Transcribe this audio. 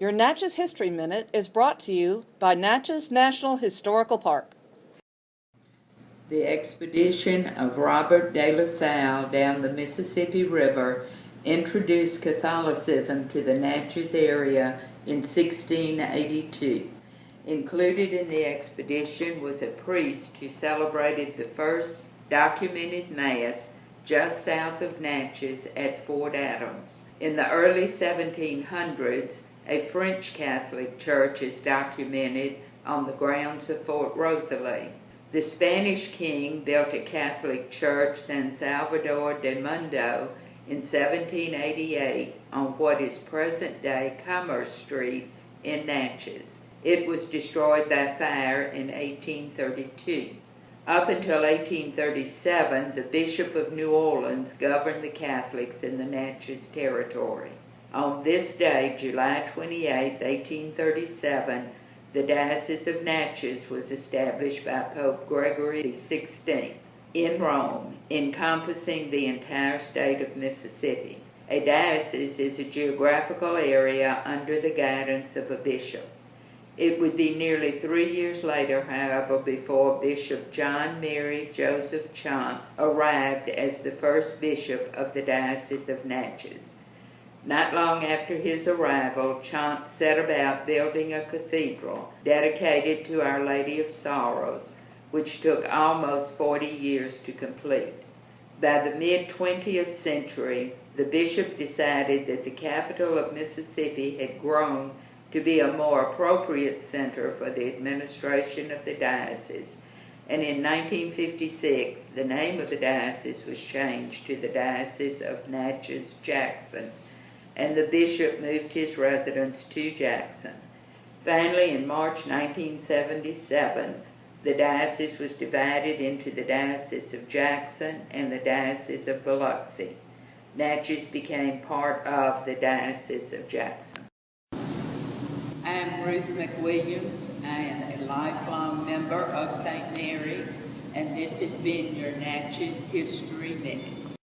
Your Natchez History Minute is brought to you by Natchez National Historical Park. The expedition of Robert de La Salle down the Mississippi River introduced Catholicism to the Natchez area in 1682. Included in the expedition was a priest who celebrated the first documented Mass just south of Natchez at Fort Adams. In the early 1700s, a French Catholic church is documented on the grounds of Fort Rosalie. The Spanish king built a Catholic church, San Salvador de Mundo, in 1788 on what is present-day Commerce Street in Natchez. It was destroyed by fire in 1832. Up until 1837, the Bishop of New Orleans governed the Catholics in the Natchez Territory. On this day, July 28, 1837, the Diocese of Natchez was established by Pope Gregory XVI in Rome, encompassing the entire state of Mississippi. A diocese is a geographical area under the guidance of a bishop. It would be nearly three years later, however, before Bishop John Mary Joseph Chanche arrived as the first bishop of the Diocese of Natchez. Not long after his arrival, Chanche set about building a cathedral dedicated to Our Lady of Sorrows, which took almost 40 years to complete. By the mid-20th century, the bishop decided that the capital of Mississippi had grown to be a more appropriate center for the administration of the diocese, and in 1956 the name of the diocese was changed to the Diocese of Natchez-Jackson, and the bishop moved his residence to Jackson. Finally, in March 1977, the diocese was divided into the Diocese of Jackson and the Diocese of Biloxi. Natchez became part of the Diocese of Jackson. I'm Ruth McWilliams. I am a lifelong member of St. Mary, and this has been your Natchez History Minute.